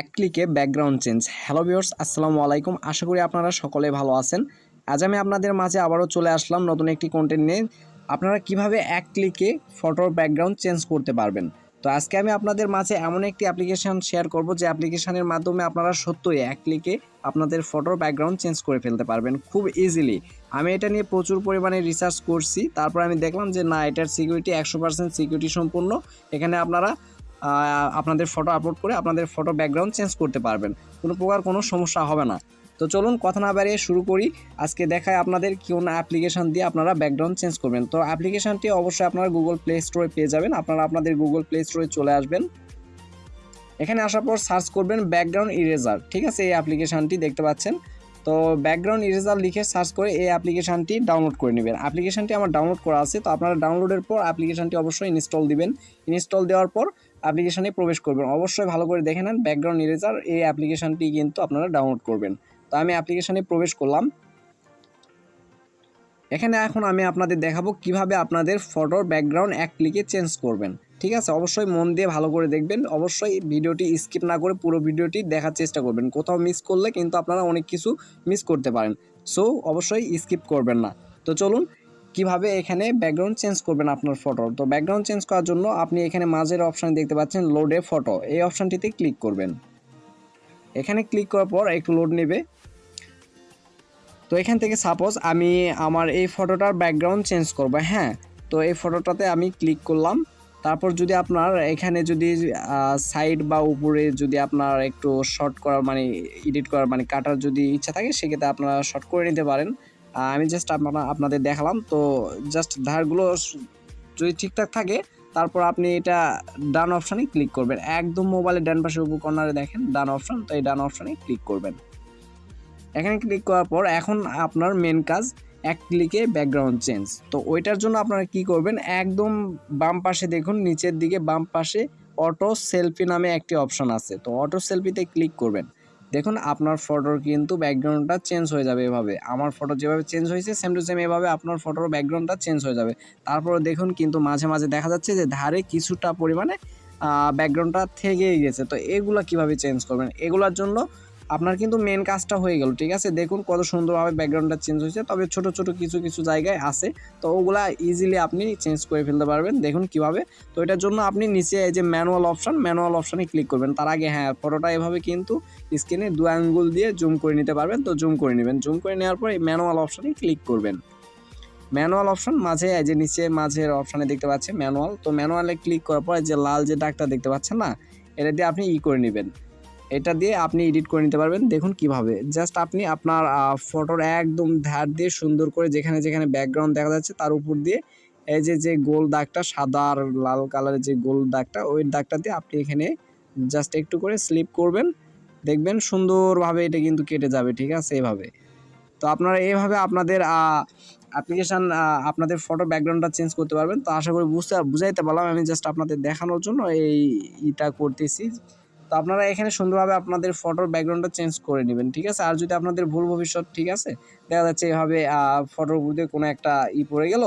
এক ক্লিকে background change hello viewers আসসালামু আলাইকুম। আশা করি আপনারা সকলে ভালো আছেন। আজ আমি আপনাদের মাঝে আবারও চলে আসলাম নতুন একটি কন্টেন্ট নিয়ে। আপনারা কীভাবে এক ক্লিকে ফটোর ব্যাকগ্রাউন্ড চেঞ্জ করতে পারবেন? তো আজকে আমি আপনাদের মাঝে এমন একটি অ্যাপ্লিকেশন শেয়ার করব যে অ্যাপ্লিকেশনের মাধ্যমে আপনারা সত্যই এক ক্লিকে আপনাদের ফটোর ব্যাকগ্রাউন্ড চেঞ্জ করে ফেলতে পারবেন খুব ইজিলি আমি এটা নিয়ে প্রচুর পরিমাণে রিসার্চ করছি। তারপর আমি দেখলাম যে না, এটার সিকিউরিটি একশো পার্সেন্ট সিকিউরিটি সম্পূর্ণ। এখানে আপনারা আপনাদের ফটো আপলোড করে আপনাদের ফটো ব্যাকগ্রাউন্ড চেঞ্জ করতে পারবেন। কোনো প্রকার কোনো সমস্যা হবে না। তো চলুন কথা না বাড়িয়ে শুরু করি। আজকে দেখায় আপনাদের কোন অ্যাপ্লিকেশন দিয়ে আপনারা ব্যাকগ্রাউন্ড চেঞ্জ করবেন। তো অ্যাপ্লিকেশনটি অবশ্যই আপনারা গুগল প্লে স্টোরে পেয়ে যাবেন। আপনারা আপনাদের গুগল প্লে স্টোরে চলে আসবেন। এখানে আসার পর সার্চ করবেন ব্যাকগ্রাউন্ড ইরেজার ঠিক আছে, এই অ্যাপ্লিকেশনটি দেখতে পাচ্ছেন। তো ব্যাকগ্রাউন্ড ইরেজার লিখে সার্চ করে এই অ্যাপ্লিকেশানটি ডাউনলোড করে নেবেন। অ্যাপ্লিকেশনটি আমার ডাউনলোড করা আছে। তো আপনারা ডাউনলোডের পর অ্যাপ্লিকেশনটি অবশ্যই ইনস্টল দিবেন। ইনস্টল দেওয়ার পর অ্যাপ্লিকেশনে প্রবেশ করবেন। অবশ্যই ভালো করে দেখে নেন ব্যাকগ্রাউন্ড ইরেজার এই অ্যাপ্লিকেশনটি কিন্তু আপনারা ডাউনলোড করবেন। তো আমি অ্যাপ্লিকেশানে প্রবেশ করলাম। এখানে এখন আমি আপনাদের দেখাবো কীভাবে আপনাদের ফটোর ব্যাকগ্রাউন্ড এক ক্লিকে চেঞ্জ করবেন। ঠিক আছে? অবশ্যই মন দিয়ে ভালো করে দেখবেন। অবশ্যই ভিডিওটি স্কিপ না করে পুরো ভিডিওটি দেখার চেষ্টা করবেন। কোথাও মিস করলে কিন্তু আপনারা অনেক কিছু মিস করতে পারেন। সো অবশ্যই স্কিপ করবেন না। তো চলুন কীভাবে এখানে ব্যাকগ্রাউন্ড চেঞ্জ করবেন আপনার ফটো তো ব্যাকগ্রাউন্ড চেঞ্জ করার জন্য আপনি এখানে মাঝের অপশান দেখতে পাচ্ছেন লোডে ফটো এই অপশানটিতে ক্লিক করবেন। এখানে ক্লিক করার পর একটু লোড নেবে। তো এখান থেকে সাপোজ আমি আমার এই ফটোটার ব্যাকগ্রাউন্ড চেঞ্জ করব হ্যাঁ? তো এই ফটোটাতে আমি ক্লিক করলাম। তারপর যদি আপনার এখানে যদি সাইড বা উপরে যদি আপনার একটু শর্ট করার মানে এডিট করার মানে কাটার যদি ইচ্ছা থাকে, সেক্ষেত্রে আপনারা শর্ট করে নিতে পারেন। আমি জাস্ট আপনারা, আপনাদের দেখালাম। তো জাস্ট ধারগুলো যদি ঠিকঠাক থাকে, তারপর আপনি এটা ডান অপশানে ক্লিক করবেন। একদম মোবাইলের ডান পাশে উপর কর্নারে দেখেন, ডান অপশান তো এই ডান অপশানে ক্লিক করবেন। এখানে ক্লিক করার পর এখন আপনার মেন কাজ, এক ক্লিকে ব্যাকগ্রাউন্ড চেঞ্জ তো ওইটার জন্য আপনারা কি করবেন, একদম বাম পাশে দেখুন, নিচের দিকে বাম পাশে অটো সেলফি নামে একটি অপশন আছে। তো অটো সেলফিতে ক্লিক করবেন। দেখুন, আপনার ফটোর কিন্তু ব্যাকগ্রাউন্ডটা চেঞ্জ হয়ে যাবে এভাবে। আমার ফটো যেভাবে চেঞ্জ হয়েছে সেম টু সেম এভাবে আপনার ফটোর ব্যাকগ্রাউন্ডটা চেঞ্জ হয়ে যাবে। তারপরে দেখুন, কিন্তু মাঝে মাঝে দেখা যাচ্ছে যে ধারে কিছুটা পরিমাণে ব্যাকগ্রাউন্ডটা থেকেই গেছে। তো এগুলো কীভাবে চেঞ্জ করবেন? এগুলোর জন্য আপনার কিন্তু মেন কাজটা হয়ে গেল, ঠিক আছে? দেখুন কত সুন্দরভাবে ব্যাকগ্রাউন্ডটা চেঞ্জ হয়েছে, তবে ছোট ছোট কিছু কিছু জায়গায় আছে। তো ওগুলা ইজিলি আপনি চেঞ্জ করে ফেলতে পারবেন, দেখুন কীভাবে। তো এটার জন্য আপনি নিচে এই যে ম্যানুয়াল অপশান ম্যানুয়াল অপশানে ক্লিক করবেন। তার আগে হ্যাঁ ফটোটা এভাবে কিন্তু স্ক্রিনে দু আঙ্গুল দিয়ে জুম করে নিতে পারবেন। তো জুম করে নেবেন। জুম করে নেওয়ার পর এই ম্যানুয়াল অপশনে ক্লিক করবেন। ম্যানুয়াল অপশন মাঝে যে নিচে মাঝের অপশানে দেখতে পাচ্ছেন ম্যানুয়াল তো ম্যানুয়ালে ক্লিক করার পর যে লাল যে ডাকটা দেখতে পাচ্ছেন না, এটা দিয়ে আপনি ই করে নেবেন। এটা দিয়ে আপনি এডিট করে নিতে পারবেন। দেখুন কীভাবে। জাস্ট আপনি আপনার ফটোর একদম ধার দিয়ে সুন্দর করে যেখানে যেখানে ব্যাকগ্রাউন্ড দেখা যাচ্ছে, তার উপর দিয়ে এই যে যে গোল দাগটা, সাদা আর লাল কালারের যে গোল দাগটা, ওই দাগটা দিয়ে আপনি এখানে জাস্ট একটু করে স্লিপ করবেন। দেখবেন সুন্দরভাবে এটা কিন্তু কেটে যাবে, ঠিক আছে? এভাবে। তো আপনারা এইভাবে আপনাদের অ্যাপ্লিকেশান আপনাদের ফটো ব্যাকগ্রাউন্ডটা চেঞ্জ করতে পারবেন। তো আশা করি বুঝতে, বুঝাইতে পারলাম। আমি জাস্ট আপনাদের দেখানোর জন্য এই, ইটা করতেছি। তো আপনারা এখানে সুন্দরভাবে আপনাদের ফটোর ব্যাকগ্রাউন্ডটা চেঞ্জ করে নেবেন, ঠিক আছে? আর যদি আপনাদের ভুল ভবিষ্যৎ, ঠিক আছে? দেখা যাচ্ছে এভাবে ফটোর মধ্যে কোনো একটা ই পড়ে গেল,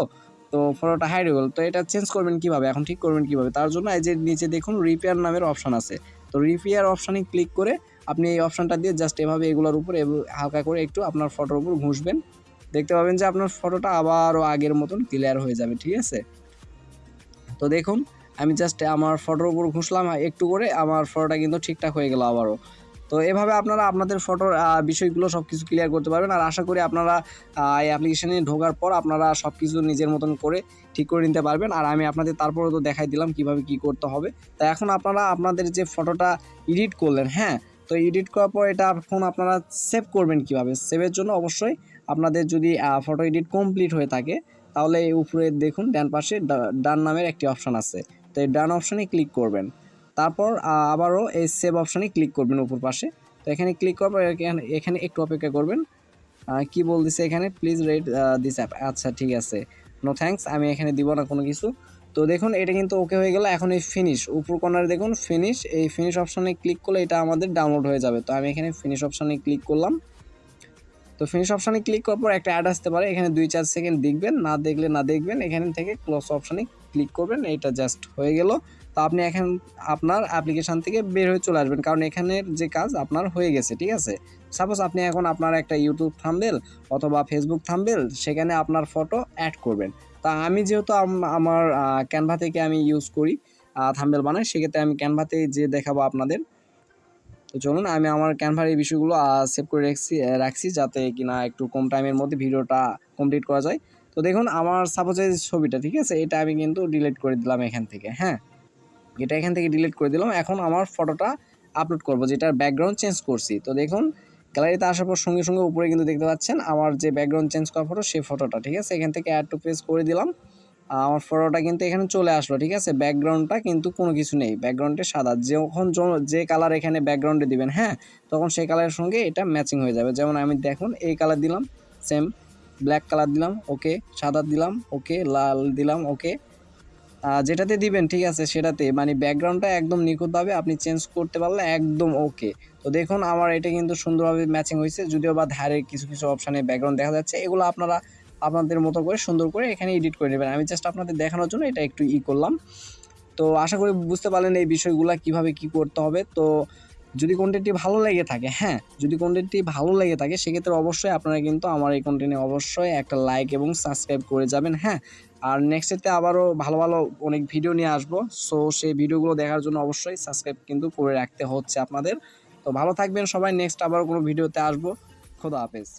তো ফটোটা হাইড হয়ে গেল তো এটা চেঞ্জ করবেন কীভাবে? এখন ঠিক করবেন কীভাবে? তার জন্য এই যে নিচে দেখুন রিপেয়ার নামের অপশান আছে। তো রিপেয়ার অপশানে ক্লিক করে আপনি এই অপশানটা দিয়ে জাস্ট এভাবে এগুলোর উপরে হালকা করে একটু আপনার ফটোর উপর ঘুষবেন। দেখতে পাবেন যে আপনার ফটোটা আবারও আগের মতন ক্লিয়ার হয়ে যাবে, ঠিক আছে? তো দেখুন আমি জাস্ট আমার ফটোর উপর ঘুষলাম একটু করে আমার ফটোটা কিন্তু ঠিকঠাক হয়ে গেল আবারও। তো এভাবে আপনারা আপনাদের ফটোর বিষয়গুলো সব কিছু ক্লিয়ার করতে পারবেন। আর আশা করি আপনারা এই অ্যাপ্লিকেশনে ঢোকার পর আপনারা সব কিছু নিজের মতন করে ঠিক করে নিতে পারবেন। আর আমি আপনাদের তারপরে তো দেখাই দিলাম কীভাবে কি করতে হবে। তা এখন আপনারা আপনাদের যে ফটোটা এডিট করলেন হ্যাঁ তো এডিট করার পর এটা এখন আপনারা সেভ করবেন কীভাবে? সেভের জন্য অবশ্যই আপনাদের যদি ফটো এডিট কমপ্লিট হয়ে থাকে, তাহলে উপরে দেখুন, ডান পাশে ডান নামের একটি অপশান আছে। তো এই ডান অপশানে ক্লিক করবেন। তারপর আবারও এই সেভ অপশানে ক্লিক করবেন উপর পাশে। তো এখানে ক্লিক পর এখানে একটু অপেক্ষা করবেন। কি বলতেছে এখানে? প্লিজ রেড দিস অ্যাপ আচ্ছা ঠিক আছে। নো থ্যাঙ্কস আমি এখানে দিব না কোনো কিছু। তো দেখুন, এটা কিন্তু ওকে হয়ে গেল, এখন এই ফিনিশ উপর কর্নারে দেখুন ফিনিশ এই ফিনিশ অপশানে ক্লিক করলে এটা আমাদের ডাউনলোড হয়ে যাবে। তো আমি এখানে ফিনিশ অপশানে ক্লিক করলাম। তো ফিনিশ অপশানে ক্লিক করার পর একটা অ্যাড আসতে পারে। এখানে দুই চার সেকেন্ড দেখবেন, না দেখলে না দেখবেন। এখান থেকে ক্লোজ অপশানে ক্লিক করবেন, এটা জাস্ট হয়ে গেল। তো আপনি এখন আপনার অ্যাপ্লিকেশান থেকে বের হয়ে চলে আসবেন, কারণ এখানের যে কাজ আপনার হয়ে গেছে, ঠিক আছে? সাপোজ আপনি এখন আপনার একটা ইউটিউব থাম্বেল অথবা ফেসবুক থাম্বেল সেখানে আপনার ফটো অ্যাড করবেন। তা আমি যেহেতু আম- আমার ক্যানভা থেকে আমি ইউজ করি থাম্বেল বানাই, সেক্ষেত্রে আমি ক্যানভাতে যে দেখাবো আপনাদের, তো চলুন আমি আমার ক্যানভার এই বিষয়গুলো সেভ করে রাখছি রাখছি যাতে কিনা একটু কম টাইমের মধ্যে ভিডিওটা কমপ্লিট করা যায়। তো দেখুন, আমার সাপোজ এই ছবিটা, ঠিক আছে? এটা আমি কিন্তু ডিলিট করে দিলাম এখান থেকে হ্যাঁ? এটা এখান থেকে ডিলিট করে দিলাম। এখন আমার ফটোটা আপলোড করব, যেটার ব্যাকগ্রাউন্ড চেঞ্জ করছি। তো দেখুন গ্যালারিতে আসার পর সঙ্গে সঙ্গে উপরে কিন্তু দেখতে পাচ্ছেন, আমার যে ব্যাকগ্রাউন্ড চেঞ্জ করা ফটো সেই ফটোটা ঠিক আছে? এখান থেকে অ্যাড টু পেজ করে দিলাম। আমার ফটোটা কিন্তু এখানে চলে আসলো, ঠিক আছে? ব্যাকগ্রাউন্ডটা কিন্তু কোনো কিছু নেই। ব্যাকগ্রাউন্ডে সাদা। যখন যে কালার এখানে ব্যাকগ্রাউন্ডে দিবেন হ্যাঁ? তখন সেই কালারের সঙ্গে এটা ম্যাচিং হয়ে যাবে। যেমন আমি দেখুন, এই কালার দিলাম সেম ব্ল্যাক কালার দিলাম ওকে সাদা দিলাম ওকে লাল দিলাম ওকে যেটাতে দিবেন, ঠিক আছে, সেটাতে মানে ব্যাকগ্রাউন্ডটা একদম নিখুঁতভাবে আপনি চেঞ্জ করতে পারলে একদম ওকে তো দেখুন, আমার এটা কিন্তু সুন্দরভাবে ম্যাচিং হয়েছে, যদিও বা ধারে কিছু কিছু অপশানে ব্যাকগ্রাউন্ড দেখা যাচ্ছে, এগুলো আপনারা আপনাদের মতো করে সুন্দর করে এখানে এডিট করে নেবেন। আমি জাস্ট আপনাদের দেখানোর জন্য এটা একটু ই করলাম। তো আশা করি বুঝতে পারলেন এই বিষয়গুলো কীভাবে কি করতে হবে। তো যদি কন্টেন্টটি ভালো লেগে থাকে হ্যাঁ যদি কন্টেন্টটি ভালো লেগে থাকে, সেক্ষেত্রে অবশ্যই আপনারা কিন্তু আমার এই কন্টেন্টে অবশ্যই একটা লাইক এবং সাবস্ক্রাইব করে যাবেন হ্যাঁ। আর নেক্সটেতে আবারও ভালো ভালো অনেক ভিডিও নিয়ে আসব সো সেই ভিডিওগুলো দেখার জন্য অবশ্যই সাবস্ক্রাইব কিন্তু করে রাখতে হচ্ছে আপনাদের। তো ভালো থাকবেন সবাই নেক্সট আবারও কোনো ভিডিওতে আসব। খোদা হাফেজ।